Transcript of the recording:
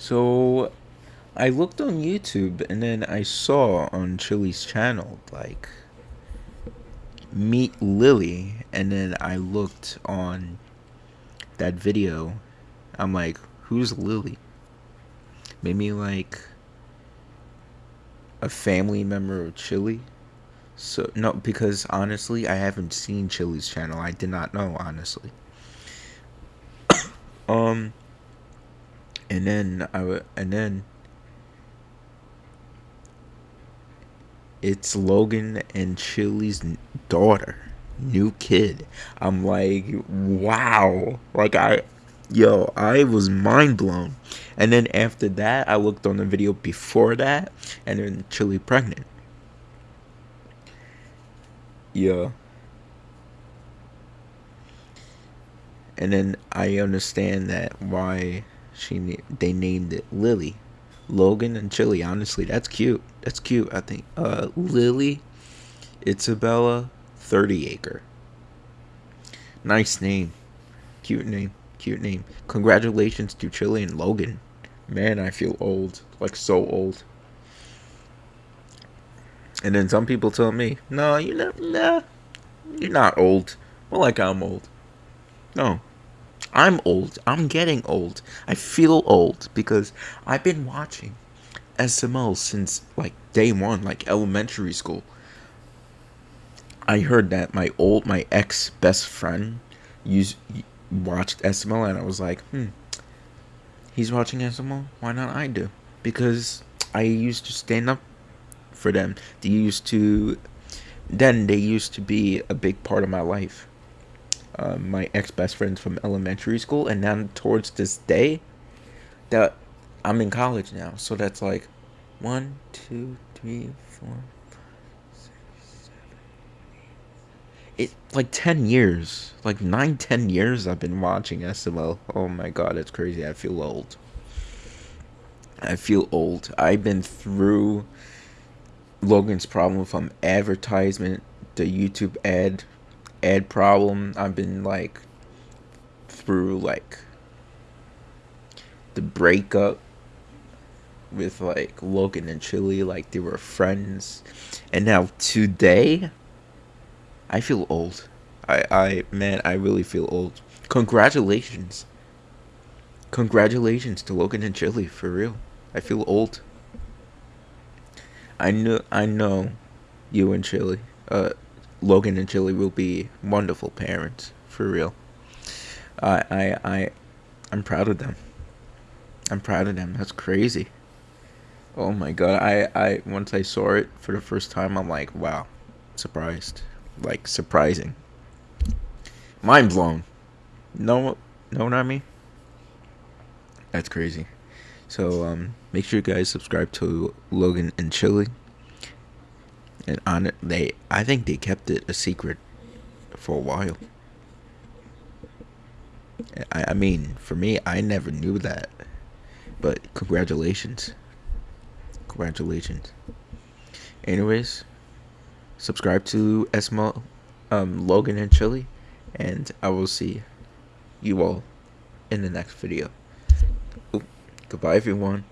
So I looked on YouTube and then I saw on Chili's channel like Meet Lily and then I looked on that video. I'm like, who's Lily? Maybe like a family member of Chili? So no, because honestly, I haven't seen Chili's channel. I did not know honestly. um, and then I w- and then it's Logan and Chili's daughter, new kid. I'm like, wow, like I, yo, I was mind blown. And then after that, I looked on the video before that, and then Chili pregnant. Yeah. And then I understand that why she they named it Lily, Logan and Chili. Honestly, that's cute. That's cute. I think. Uh, Lily, Isabella, Thirtyacre. Nice name, cute name, cute name. Congratulations to Chili and Logan. Man, I feel old, like so old. And then some people tell me, "No, you know, nah, you're not old." Well, like I'm old. No, I'm old. I'm getting old. I feel old because I've been watching SML since like day one, like elementary school. I heard that my old, my ex best friend used watched SML, and I was like, hmm, he's watching SML. Why not I do? Because I used to stand up for them. They used to, then they used to be a big part of my life uh, my ex best friends from elementary school, and now towards this day, that I'm in college now. So that's like one, two, three, four, six, seven, eight. It like ten years, like nine, ten years. I've been watching SML. Oh my god, it's crazy. I feel old. I feel old. I've been through Logan's problem from advertisement, the YouTube ad ad problem. I've been like through like the breakup with like Logan and Chili, like they were friends. And now today I feel old. I I man, I really feel old. Congratulations. Congratulations to Logan and Chili for real. I feel old. I know I know you and Chili. Uh Logan and Chili will be wonderful parents for real. I I I I'm proud of them. I'm proud of them. That's crazy. Oh my god. I I once I saw it for the first time, I'm like, wow, surprised. Like surprising. Mind blown. No no, not me. That's crazy. So um make sure you guys subscribe to Logan and Chili and on it, they I think they kept it a secret for a while. I, I mean, for me, I never knew that. But congratulations. Congratulations. Anyways, subscribe to Esmo, um, Logan and Chili, and I will see you all in the next video. Goodbye, everyone.